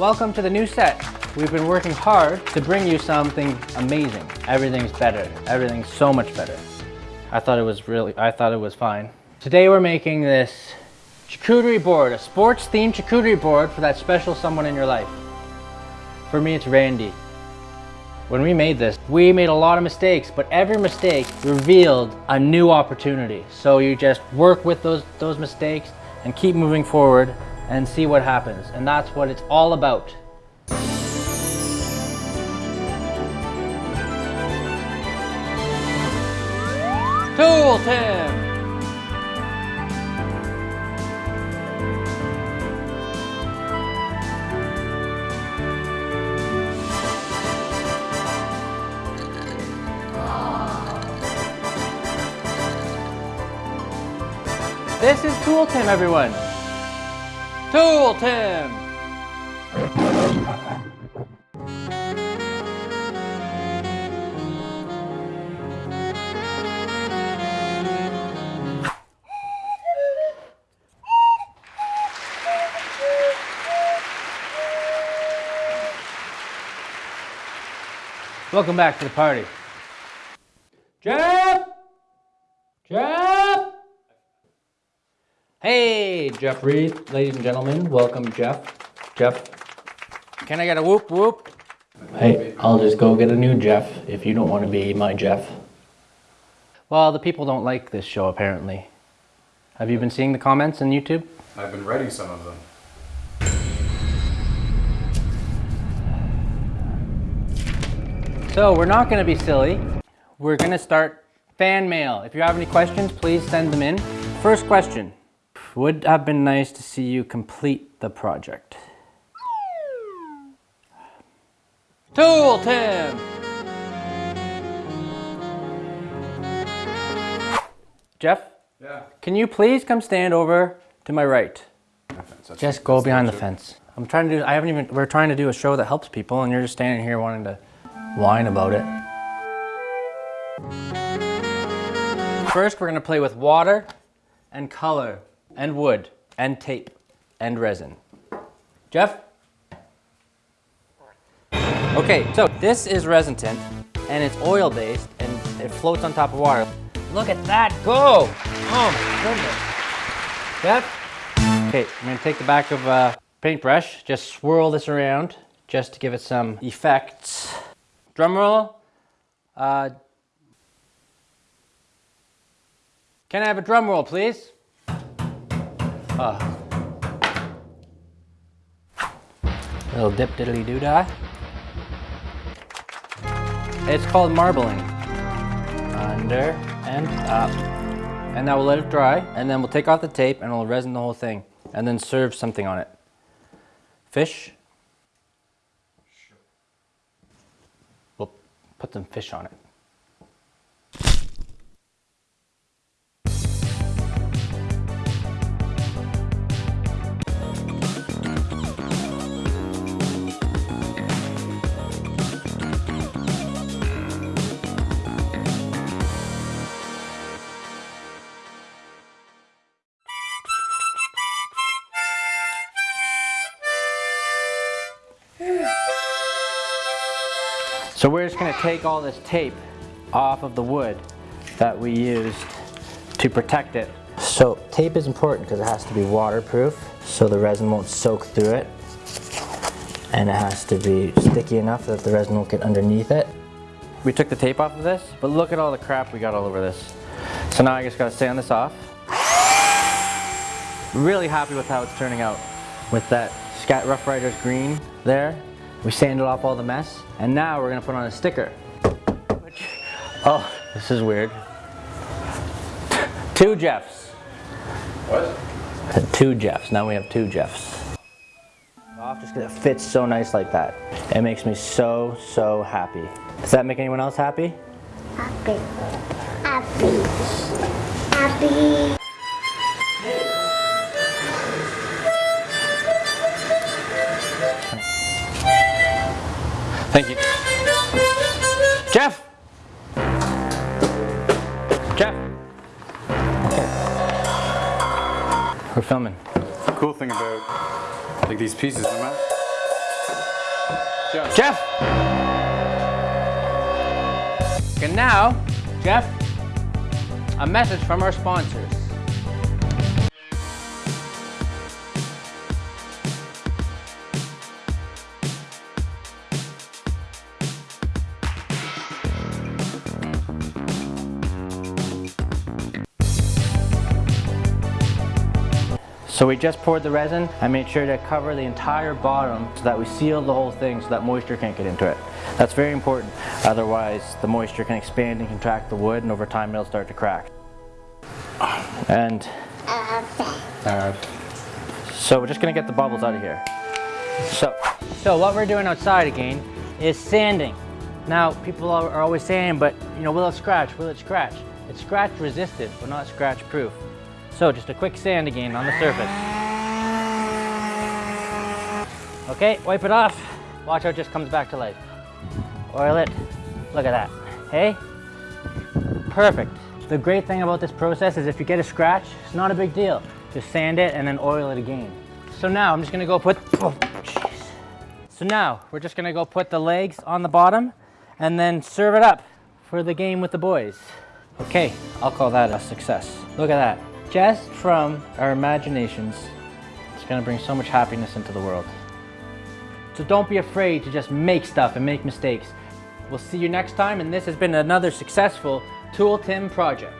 welcome to the new set. We've been working hard to bring you something amazing. Everything's better. Everything's so much better. I thought it was really, I thought it was fine. Today we're making this charcuterie board, a sports themed charcuterie board for that special someone in your life. For me, it's Randy. When we made this, we made a lot of mistakes, but every mistake revealed a new opportunity. So you just work with those, those mistakes and keep moving forward and see what happens. And that's what it's all about. Tool Tim! This is Tool Tim, everyone. Tool Tim. Welcome back to the party. Jeff! Jeff! Hey, Jeff Reed, ladies and gentlemen, welcome Jeff. Jeff, can I get a whoop whoop? Hey, I'll just go get a new Jeff if you don't want to be my Jeff. Well, the people don't like this show apparently. Have you been seeing the comments on YouTube? I've been writing some of them. So we're not going to be silly. We're going to start fan mail. If you have any questions, please send them in. First question. Would have been nice to see you complete the project. Tool Tim! Jeff? Yeah. Can you please come stand over to my right? That's- Just go behind the bullshit. fence. I'm trying to do, I haven't even, we're trying to do a show that helps people and you're just standing here wanting to whine about it. First, we're gonna play with water and color and wood and tape and resin. Jeff? Okay, so this is resin tint and it's oil based and it floats on top of water. Look at that go! Oh my goodness. Jeff? Okay, I'm gonna take the back of a paintbrush, just swirl this around just to give it some effects. Drum roll. Uh, can I have a drum roll, please? Oh. Little dip diddly doo dah. It's called marbling. Under and up. And now we'll let it dry, and then we'll take off the tape and we'll resin the whole thing, and then serve something on it. Fish. We'll put some fish on it. So we're just gonna take all this tape off of the wood that we used to protect it. So tape is important because it has to be waterproof so the resin won't soak through it. And it has to be sticky enough that the resin won't get underneath it. We took the tape off of this, but look at all the crap we got all over this. So now I just gotta sand this off. Really happy with how it's turning out. With that Sask Roughriders green there, we sanded off all the mess, and now we're gonna put on a sticker. Oh, this is weird. Two Jeffs. What? Two Jeffs. Now we have two Jeffs. Off just because it fits so nice like that. It makes me so, so happy. Does that make anyone else happy? Happy. Happy. Happy. Thank you. Jeff! Jeff! Okay. We're filming. The cool thing about like these pieces, no matter, Jeff. Jeff! And now, Jeff, a message from our sponsors. So we just poured the resin. I made sure to cover the entire bottom so that we seal the whole thing so that moisture can't get into it. That's very important. Otherwise, the moisture can expand and contract the wood and over time it'll start to crack. And Uh, so we're just gonna get the bubbles out of here. So, so what we're doing outside again is sanding. Now, people are are always saying, but you know, will it scratch? Will it scratch? It's scratch resistant, but not scratch proof. So just a quick sand again on the surface. Okay, wipe it off. Watch how it just comes back to life. Oil it. Look at that. Hey? Perfect. The great thing about this process is if you get a scratch, it's not a big deal. Just sand it and then oil it again. So now I'm just gonna go put, oh. So now we're just gonna go put the legs on the bottom and then serve it up for the game with the boys. Okay, I'll call that a success. Look at that. Just from our imaginations, it's gonna bring so much happiness into the world. So don't be afraid to just make stuff and make mistakes. We'll see you next time, and this has been another successful Tool Tim project.